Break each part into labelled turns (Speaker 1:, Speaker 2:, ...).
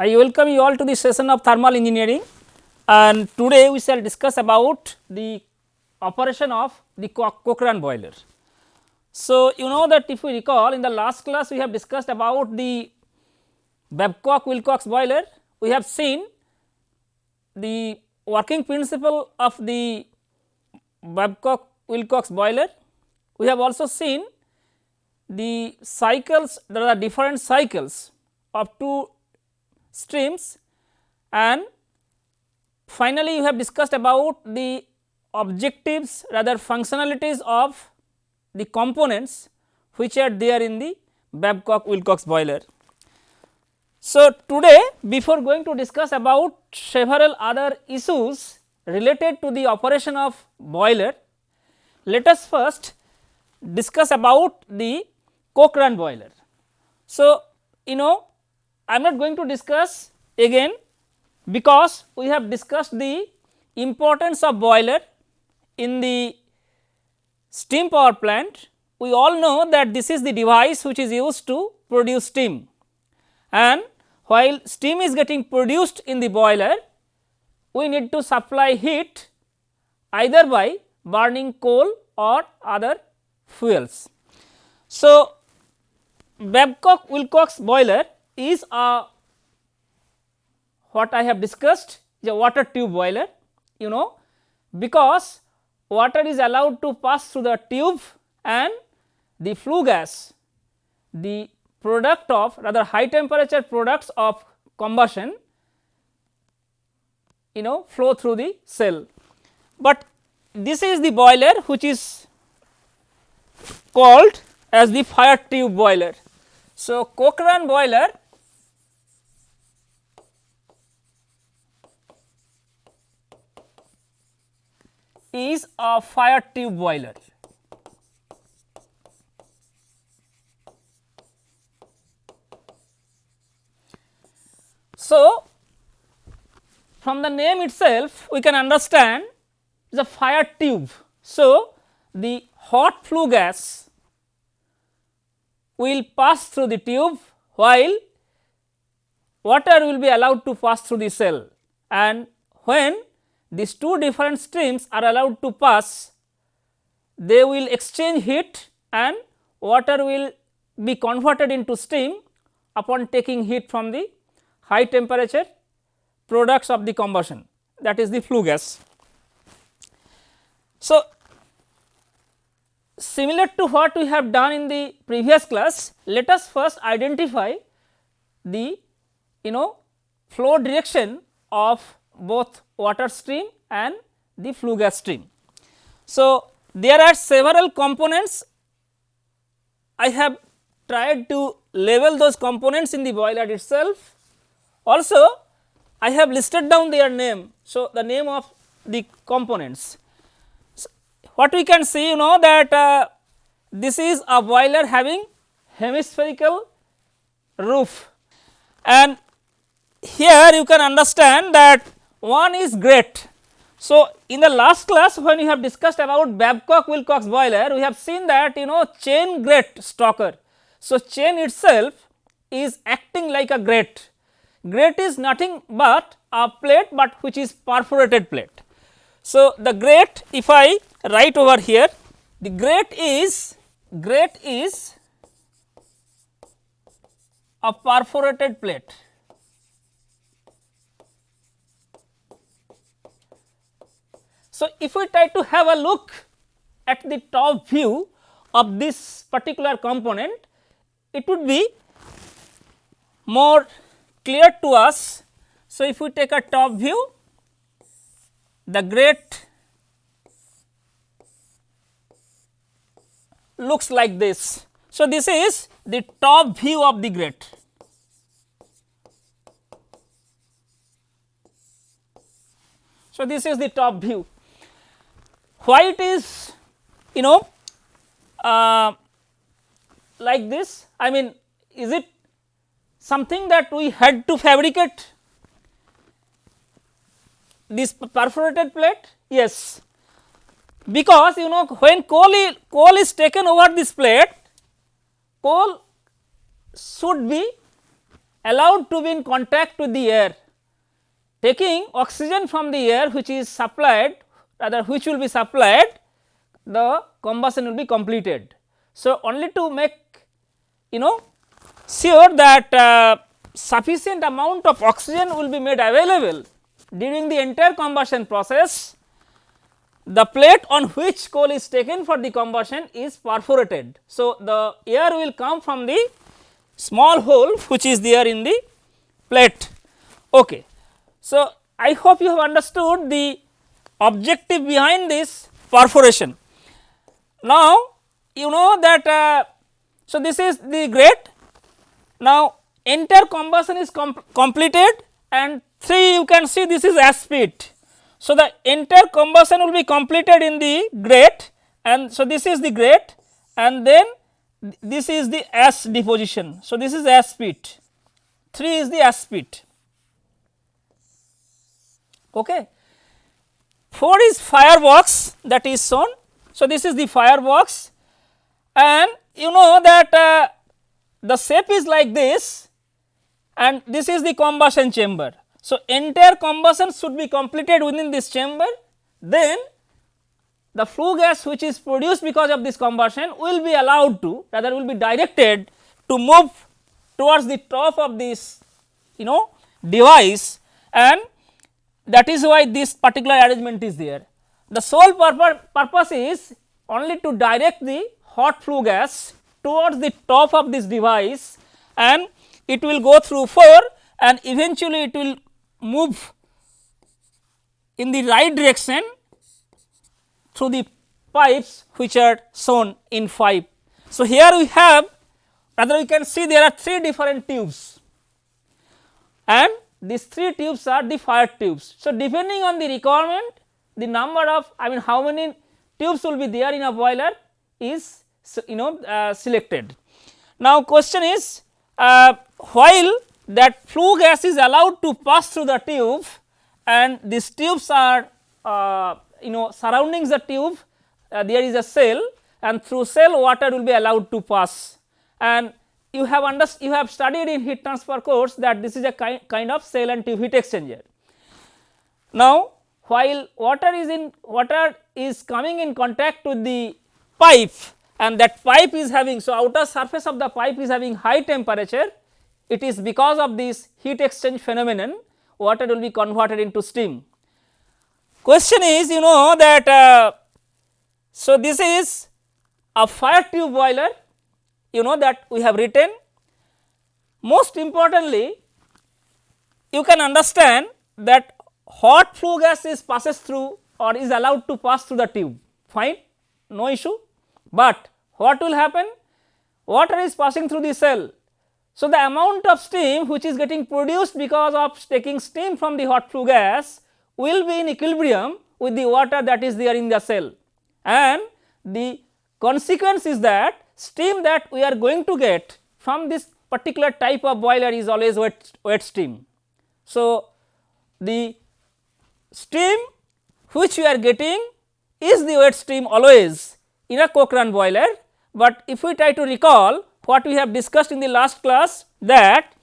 Speaker 1: I welcome you all to the session of thermal engineering and today we shall discuss about the operation of the Cochrane boiler. So, you know that if we recall in the last class we have discussed about the Babcock Wilcox boiler, we have seen the working principle of the Babcock Wilcox boiler. We have also seen the cycles there are different cycles of two streams and finally, you have discussed about the objectives rather functionalities of the components which are there in the Babcock Wilcox boiler. So, today before going to discuss about several other issues related to the operation of boiler, let us first discuss about the Cochrane boiler. So, you know I am not going to discuss again because we have discussed the importance of boiler in the steam power plant. We all know that this is the device which is used to produce steam and while steam is getting produced in the boiler, we need to supply heat either by burning coal or other fuels. So, Babcock Wilcox boiler is a what I have discussed is a water tube boiler you know because water is allowed to pass through the tube and the flue gas the product of rather high temperature products of combustion you know flow through the cell. But this is the boiler which is called as the fire tube boiler. So, Cochrane boiler is a fire tube boiler. So, from the name itself we can understand the fire tube. So, the hot flue gas will pass through the tube while water will be allowed to pass through the cell and when these two different streams are allowed to pass, they will exchange heat and water will be converted into steam upon taking heat from the high temperature products of the combustion that is the flue gas. So, similar to what we have done in the previous class, let us first identify the you know flow direction of both water stream and the flue gas stream. So, there are several components I have tried to label those components in the boiler itself. Also I have listed down their name. So, the name of the components. So, what we can see you know that uh, this is a boiler having hemispherical roof and here you can understand that one is grate. So, in the last class when we have discussed about Babcock Wilcox boiler, we have seen that you know chain grate stoker. So, chain itself is acting like a grate. Grate is nothing but a plate, but which is perforated plate. So, the grate if I write over here, the grate is grate is a perforated plate. So, if we try to have a look at the top view of this particular component, it would be more clear to us. So, if we take a top view, the grate looks like this. So, this is the top view of the grate. So, this is the top view why it is you know uh, like this? I mean is it something that we had to fabricate? This perforated plate? Yes. Because you know when coal is, coal is taken over this plate coal should be allowed to be in contact with the air taking oxygen from the air which is supplied rather which will be supplied the combustion will be completed. So, only to make you know sure that uh, sufficient amount of oxygen will be made available during the entire combustion process the plate on which coal is taken for the combustion is perforated. So, the air will come from the small hole which is there in the plate. Okay. So, I hope you have understood the objective behind this perforation. Now, you know that uh, so this is the grate. Now, entire combustion is com completed and 3 you can see this is ash pit. So, the entire combustion will be completed in the grate and so this is the grate and then this is the ash deposition. So, this is ash pit 3 is the ash pit. Okay. 4 is firebox that is shown. So, this is the firebox and you know that uh, the shape is like this and this is the combustion chamber. So, entire combustion should be completed within this chamber then the flue gas which is produced because of this combustion will be allowed to rather will be directed to move towards the top of this you know device and that is why this particular arrangement is there. The sole purpose is only to direct the hot flue gas towards the top of this device and it will go through 4 and eventually it will move in the right direction through the pipes which are shown in 5. So, here we have rather we can see there are 3 different tubes and these 3 tubes are the fire tubes. So, depending on the requirement the number of I mean how many tubes will be there in a boiler is you know uh, selected. Now, question is uh, while that flue gas is allowed to pass through the tube and these tubes are uh, you know surroundings the tube uh, there is a cell and through cell water will be allowed to pass and you have understood you have studied in heat transfer course that this is a ki kind of cell and tube heat exchanger. Now, while water is in water is coming in contact with the pipe and that pipe is having so outer surface of the pipe is having high temperature it is because of this heat exchange phenomenon water will be converted into steam. Question is you know that uh, so this is a fire tube boiler you know that we have written. Most importantly you can understand that hot flue gas is passes through or is allowed to pass through the tube. Fine no issue, but what will happen? Water is passing through the cell. So, the amount of steam which is getting produced because of taking steam from the hot flue gas will be in equilibrium with the water that is there in the cell. And the consequence is that steam that we are going to get from this particular type of boiler is always wet, wet steam. So, the steam which we are getting is the wet steam always in a Cochrane boiler, but if we try to recall what we have discussed in the last class that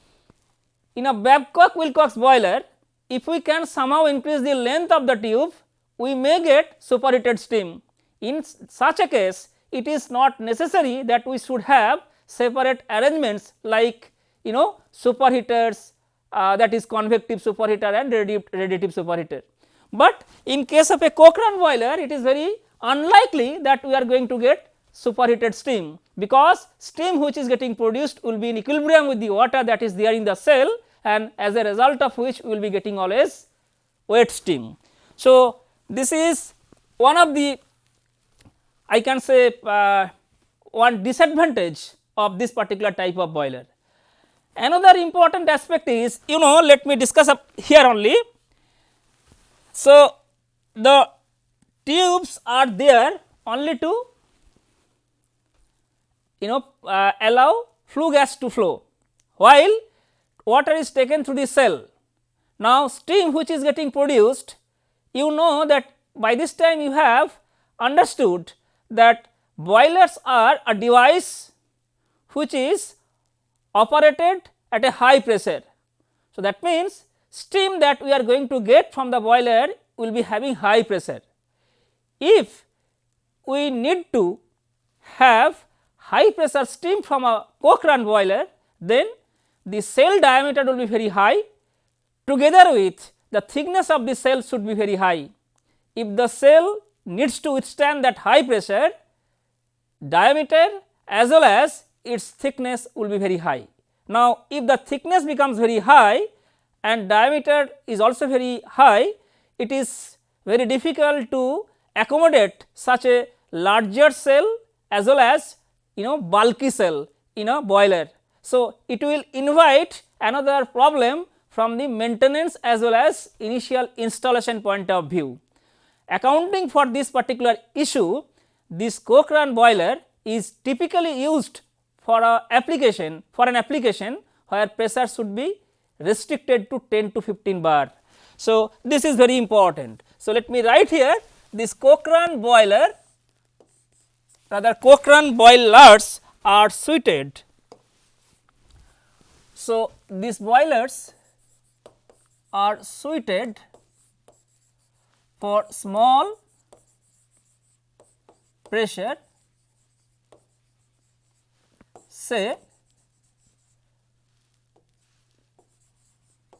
Speaker 1: in a Babcock Wilcox boiler if we can somehow increase the length of the tube we may get superheated steam. In such a case it is not necessary that we should have separate arrangements like you know superheaters uh, that is convective superheater and radiative superheater. But in case of a Cochrane boiler it is very unlikely that we are going to get superheated steam because steam which is getting produced will be in equilibrium with the water that is there in the cell and as a result of which we will be getting always wet steam. So, this is one of the I can say uh, one disadvantage of this particular type of boiler. Another important aspect is you know let me discuss up here only. So, the tubes are there only to you know uh, allow flue gas to flow while water is taken through the cell. Now, steam which is getting produced you know that by this time you have understood that boilers are a device which is operated at a high pressure. So, that means steam that we are going to get from the boiler will be having high pressure. If we need to have high pressure steam from a Cochrane boiler, then the cell diameter will be very high together with the thickness of the cell should be very high. If the cell needs to withstand that high pressure, diameter as well as its thickness will be very high. Now, if the thickness becomes very high and diameter is also very high, it is very difficult to accommodate such a larger cell as well as you know bulky cell in a boiler. So, it will invite another problem from the maintenance as well as initial installation point of view. Accounting for this particular issue, this Cochrane boiler is typically used for a application for an application where pressure should be restricted to 10 to 15 bar. So, this is very important. So, let me write here this Cochrane boiler rather Cochrane boilers are suited. So, these boilers are suited for small pressure say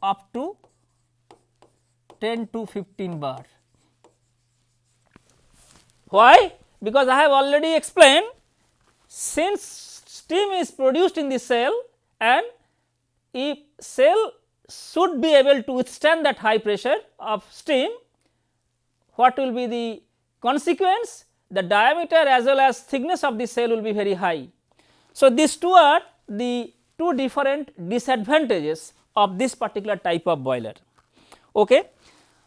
Speaker 1: up to 10 to 15 bar. Why? Because I have already explained since steam is produced in the cell and if cell should be able to withstand that high pressure of steam, what will be the consequence? The diameter as well as thickness of the cell will be very high. So, these two are the two different disadvantages of this particular type of boiler. Okay.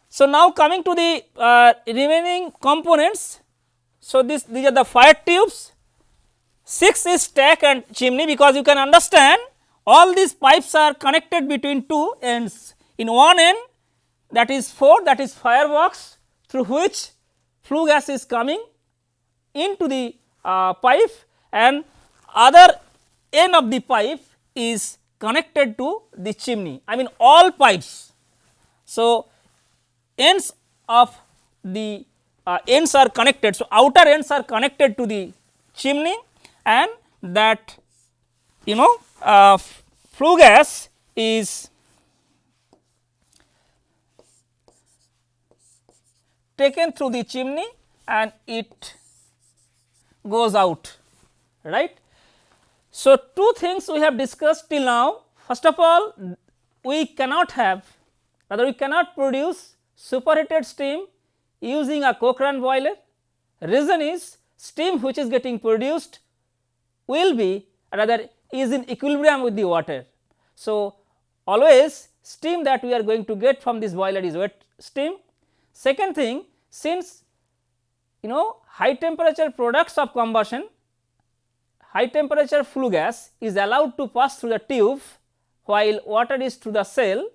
Speaker 1: So, now coming to the uh, remaining components. So, this these are the fire tubes, 6 is stack and chimney because you can understand all these pipes are connected between two ends. In one end that is 4 that is firebox through which flue gas is coming into the uh, pipe and other end of the pipe is connected to the chimney I mean all pipes. So, ends of the uh, ends are connected. So, outer ends are connected to the chimney and that you know uh, flue gas is taken through the chimney and it goes out right. So, two things we have discussed till now first of all we cannot have rather we cannot produce superheated steam using a Cochrane boiler reason is steam which is getting produced will be rather is in equilibrium with the water. So, always steam that we are going to get from this boiler is wet steam. Second thing since you know high temperature products of combustion high temperature flue gas is allowed to pass through the tube while water is through the cell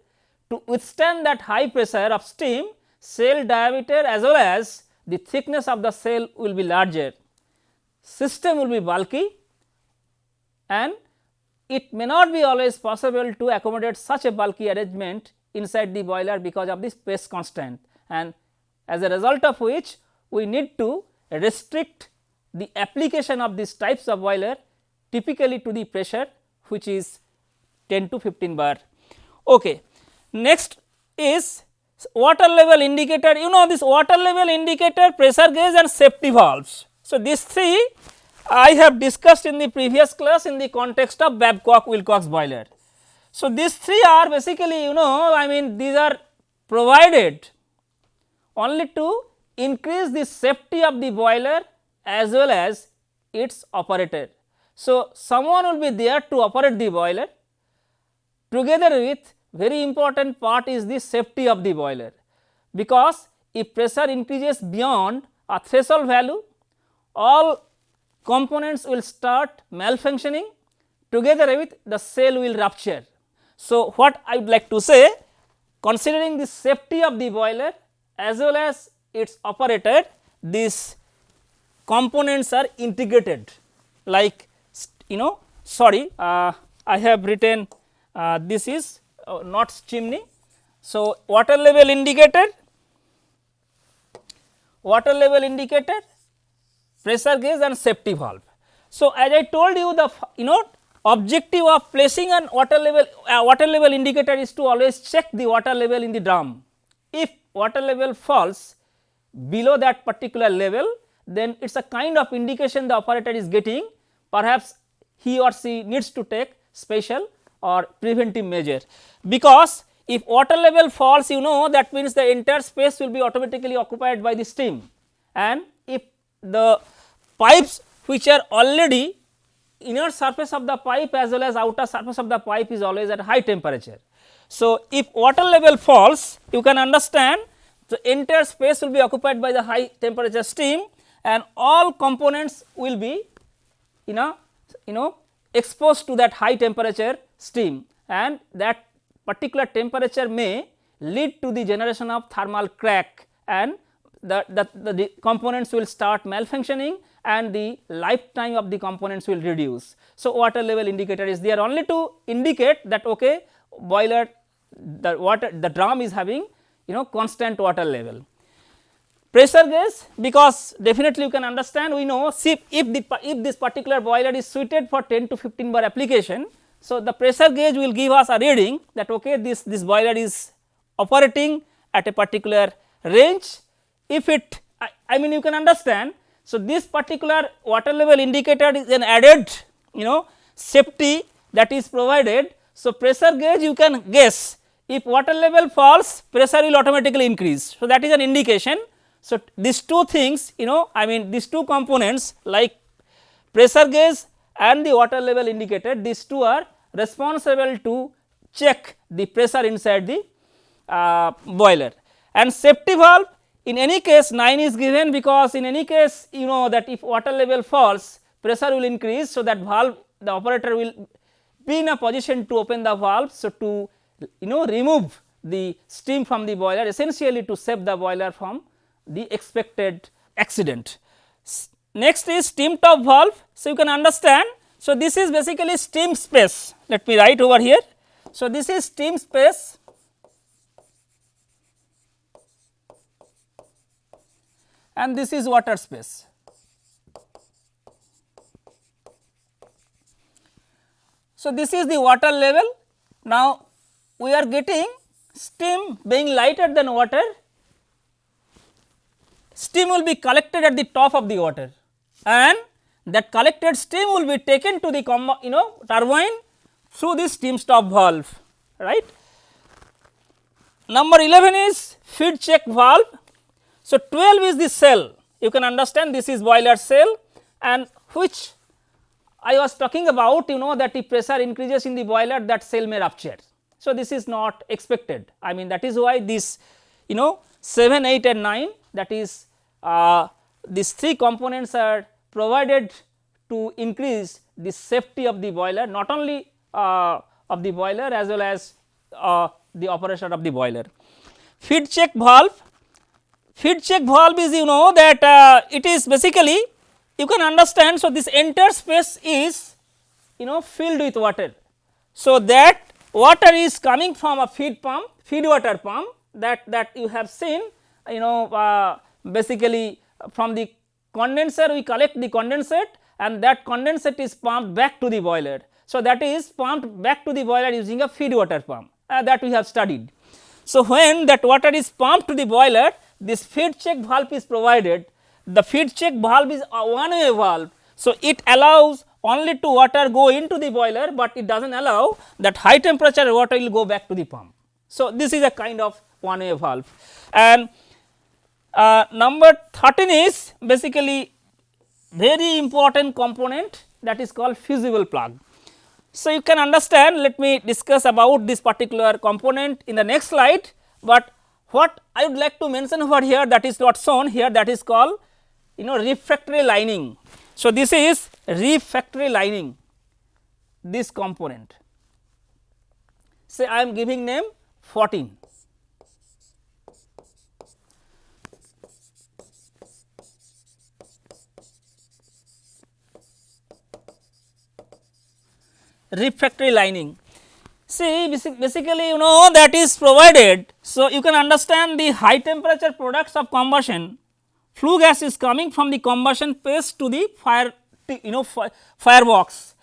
Speaker 1: to withstand that high pressure of steam cell diameter as well as the thickness of the cell will be larger. System will be bulky and it may not be always possible to accommodate such a bulky arrangement inside the boiler because of this space constraint and as a result of which we need to restrict the application of these types of boiler typically to the pressure which is 10 to 15 bar. Okay. Next is water level indicator you know this water level indicator pressure gauge and safety valves. So, these three I have discussed in the previous class in the context of Babcock Wilcox boiler. So, these three are basically you know I mean these are provided only to increase the safety of the boiler as well as its operator. So, someone will be there to operate the boiler together with very important part is the safety of the boiler because if pressure increases beyond a threshold value all components will start malfunctioning together with the cell will rupture. So, what I would like to say considering the safety of the boiler as well as its operator these components are integrated like you know sorry uh, I have written uh, this is uh, not chimney. So, water level indicator, water level indicator, pressure gauge and safety valve. So, as I told you the you know objective of placing an water level uh, water level indicator is to always check the water level in the drum. If water level falls below that particular level then it is a kind of indication the operator is getting perhaps he or she needs to take special or preventive measure. Because if water level falls you know that means the entire space will be automatically occupied by the steam and if the pipes which are already inner surface of the pipe as well as outer surface of the pipe is always at high temperature. So, if water level falls you can understand the entire space will be occupied by the high temperature steam and all components will be you know you know exposed to that high temperature steam and that particular temperature may lead to the generation of thermal crack and the, the, the, the components will start malfunctioning and the lifetime of the components will reduce. So, water level indicator is there only to indicate that okay boiler the water the drum is having you know constant water level. Pressure gauge because definitely you can understand we know see if the if this particular boiler is suited for 10 to 15 bar application. So, the pressure gauge will give us a reading that okay this this boiler is operating at a particular range if it I, I mean you can understand so, this particular water level indicator is an added you know safety that is provided. So, pressure gauge you can guess if water level falls pressure will automatically increase. So, that is an indication. So, these two things you know I mean these two components like pressure gauge and the water level indicator these two are responsible to check the pressure inside the uh, boiler and safety valve in any case 9 is given because in any case you know that if water level falls pressure will increase. So, that valve the operator will be in a position to open the valve. So, to you know remove the steam from the boiler essentially to save the boiler from the expected accident. Next is steam stop valve. So, you can understand. So, this is basically steam space let me write over here. So, this is steam space and this is water space. So, this is the water level. Now, we are getting steam being lighter than water, steam will be collected at the top of the water and that collected steam will be taken to the you know turbine through this steam stop valve right. Number 11 is feed check valve so, 12 is the cell you can understand this is boiler cell and which I was talking about you know that if pressure increases in the boiler that cell may rupture. So, this is not expected I mean that is why this you know 7, 8 and 9 that is uh, these three components are provided to increase the safety of the boiler not only uh, of the boiler as well as uh, the operation of the boiler. Feed check valve feed check valve is you know that uh, it is basically you can understand. So, this entire space is you know filled with water. So, that water is coming from a feed pump feed water pump that that you have seen you know uh, basically from the condenser we collect the condensate and that condensate is pumped back to the boiler. So, that is pumped back to the boiler using a feed water pump uh, that we have studied. So, when that water is pumped to the boiler this feed check valve is provided, the feed check valve is a one way valve. So, it allows only to water go into the boiler, but it does not allow that high temperature water will go back to the pump. So, this is a kind of one way valve and uh, number 13 is basically very important component that is called fusible plug. So, you can understand let me discuss about this particular component in the next slide, but what I would like to mention over here that is not shown here that is called you know refractory lining. So, this is refractory lining this component say I am giving name 14. refractory lining. See basically you know that is provided. So, you can understand the high temperature products of combustion flue gas is coming from the combustion space to the fire you know firebox.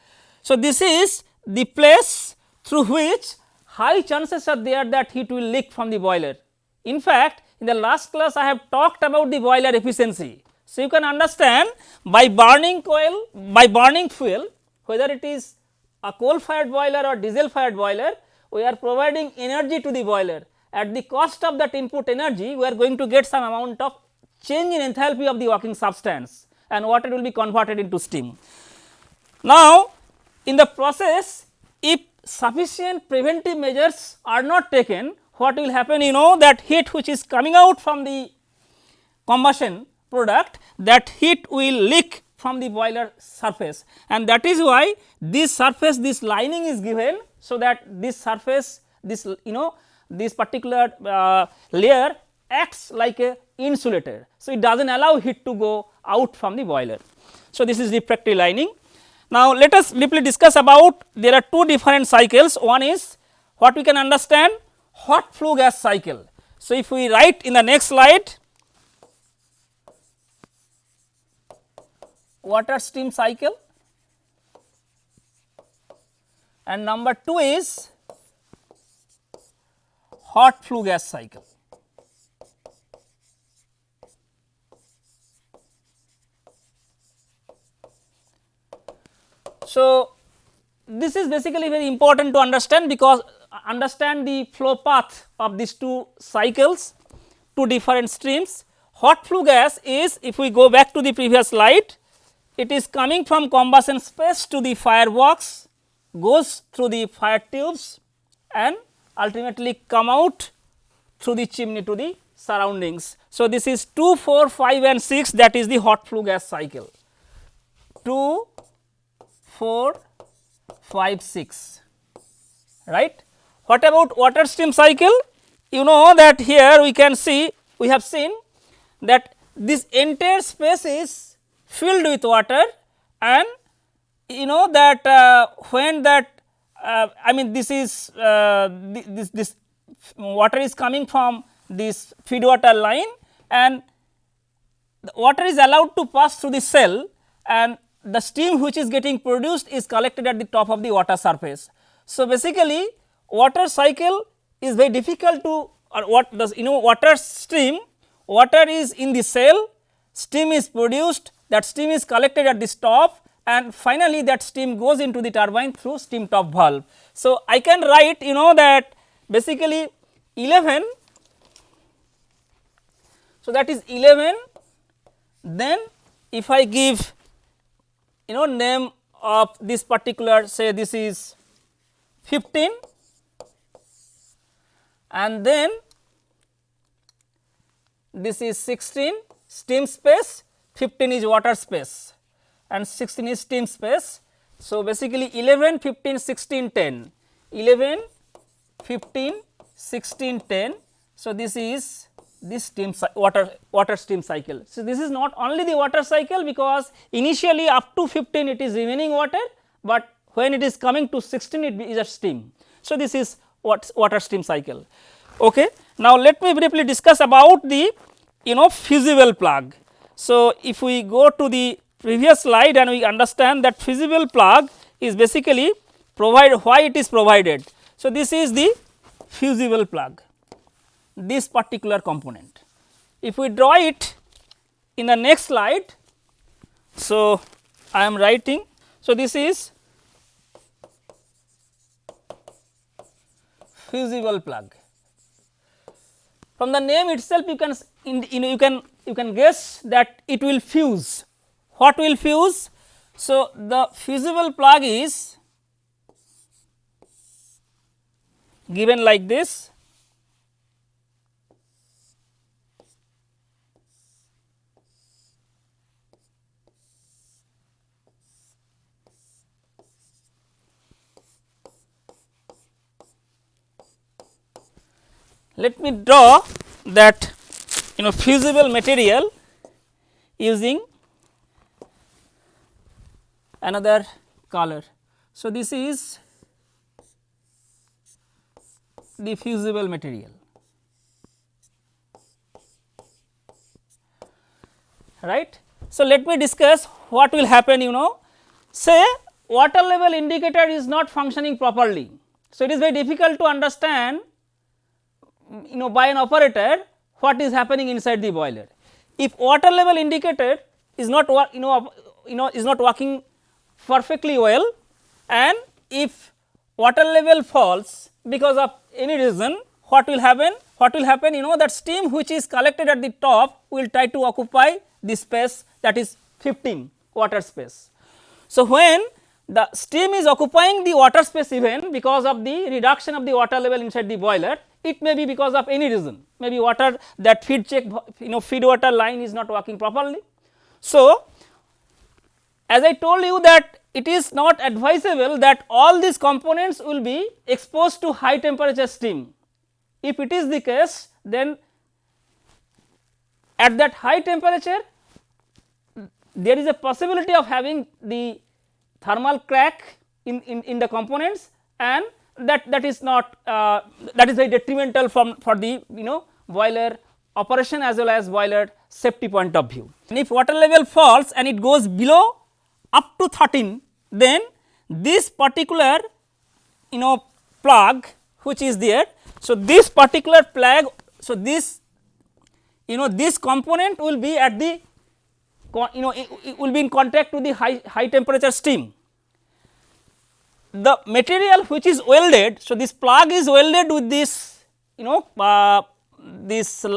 Speaker 1: So, this is the place through which high chances are there that heat will leak from the boiler. In fact, in the last class I have talked about the boiler efficiency. So, you can understand by burning coal by burning fuel whether it is a coal fired boiler or diesel fired boiler we are providing energy to the boiler at the cost of that input energy we are going to get some amount of change in enthalpy of the working substance and water will be converted into steam. Now, in the process if sufficient preventive measures are not taken what will happen you know that heat which is coming out from the combustion product that heat will leak from the boiler surface and that is why this surface this lining is given. So, that this surface this you know this particular uh, layer acts like a insulator. So, it does not allow heat to go out from the boiler. So, this is refractory lining. Now, let us briefly discuss about there are two different cycles one is what we can understand hot flue gas cycle. So, if we write in the next slide water steam cycle and number 2 is hot flue gas cycle. So, this is basically very important to understand because uh, understand the flow path of these two cycles, two different streams. Hot flue gas is if we go back to the previous slide, it is coming from combustion space to the firebox, goes through the fire tubes and ultimately come out through the chimney to the surroundings. So, this is 2, 4, 5 and 6 that is the hot flue gas cycle. 2, 4, 5, 6 right. What about water stream cycle? You know that here we can see we have seen that this entire space is filled with water and you know that uh, when that uh, I mean this is uh, this, this water is coming from this feed water line and the water is allowed to pass through the cell and the steam which is getting produced is collected at the top of the water surface. So, basically water cycle is very difficult to or what does you know water stream water is in the cell steam is produced that steam is collected at this top and finally that steam goes into the turbine through steam stop valve. So, I can write you know that basically 11 so that is 11 then if I give you know name of this particular say this is 15 and then this is 16 steam space 15 is water space and 16 is steam space. So, basically 11 15 16 10 11 15 16 10. So, this is this steam water water steam cycle. So, this is not only the water cycle because initially up to 15 it is remaining water, but when it is coming to 16 it is a steam. So, this is what water steam cycle. Okay. Now, let me briefly discuss about the you know fusible plug. So, if we go to the previous slide and we understand that fusible plug is basically provide why it is provided. So, this is the fusible plug this particular component. If we draw it in the next slide, so I am writing. So, this is fusible plug. From the name itself you can in, know you can you can guess that it will fuse. What will fuse? So, the fusible plug is given like this Let me draw that you know fusible material using another color. So, this is the fusible material. right. So, let me discuss what will happen you know say water level indicator is not functioning properly. So, it is very difficult to understand you know by an operator what is happening inside the boiler. If water level indicator is not you know you know is not working perfectly well and if water level falls because of any reason what will happen what will happen you know that steam which is collected at the top will try to occupy the space that is 15 water space. So, when the steam is occupying the water space even because of the reduction of the water level inside the boiler, it may be because of any reason maybe water that feed check you know feed water line is not working properly. So, as I told you that it is not advisable that all these components will be exposed to high temperature steam. If it is the case then at that high temperature there is a possibility of having the thermal crack in, in, in the components and that that is not uh, that is very detrimental from for the you know boiler operation as well as boiler safety point of view. And if water level falls and it goes below up to 13 then this particular you know plug which is there. So, this particular plug so this you know this component will be at the you know it, will be in contact to the high, high temperature steam. The material which is welded, so this plug is welded with this you know uh, this uh,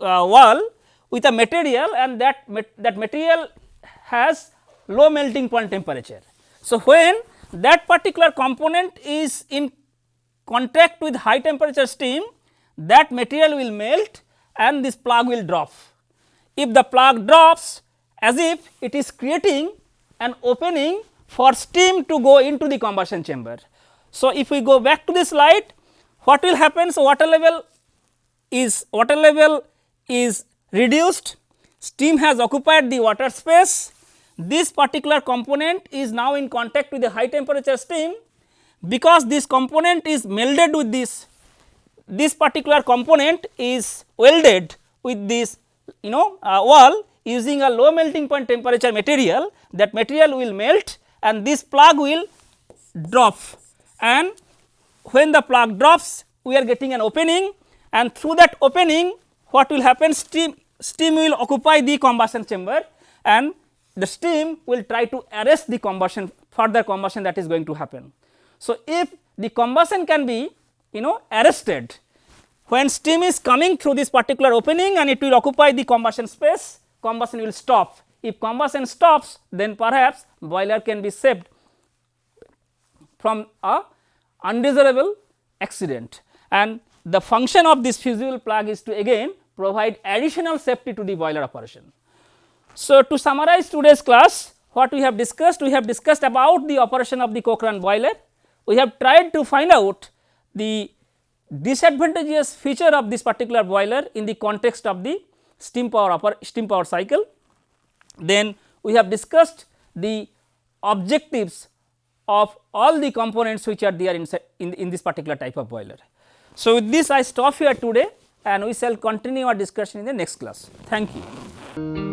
Speaker 1: wall with a material and that that material has low melting point temperature. So, when that particular component is in contact with high temperature steam that material will melt and this plug will drop. If the plug drops as if it is creating an opening for steam to go into the combustion chamber. So, if we go back to the slide what will happen? So, water level is water level is reduced, steam has occupied the water space, this particular component is now in contact with the high temperature steam. Because this component is melded with this, this particular component is welded with this you know uh, wall using a low melting point temperature material. That material will melt and this plug will drop and when the plug drops we are getting an opening and through that opening what will happen steam steam will occupy the combustion chamber and the steam will try to arrest the combustion further combustion that is going to happen. So, if the combustion can be you know arrested when steam is coming through this particular opening and it will occupy the combustion space combustion will stop. If combustion stops then perhaps boiler can be saved from a undesirable accident and the function of this fusible plug is to again provide additional safety to the boiler operation. So, to summarize today's class what we have discussed we have discussed about the operation of the Cochrane boiler. We have tried to find out the disadvantageous feature of this particular boiler in the context of the steam power steam power cycle. Then we have discussed the objectives of all the components which are there inside in, in this particular type of boiler. So, with this I stop here today and we shall continue our discussion in the next class. Thank you.